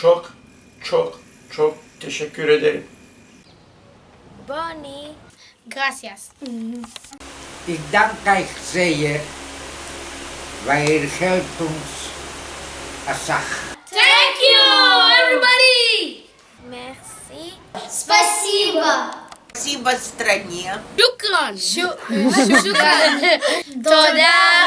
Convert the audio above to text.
çok çok çok teşekkür ederim. Bonnie. Gracias. Ik dank euch sehr, weil ihr helpt uns Asach. Thank you, everybody. Merci. Спасибо. Спасибо стране. Шукран. Шукран. Toda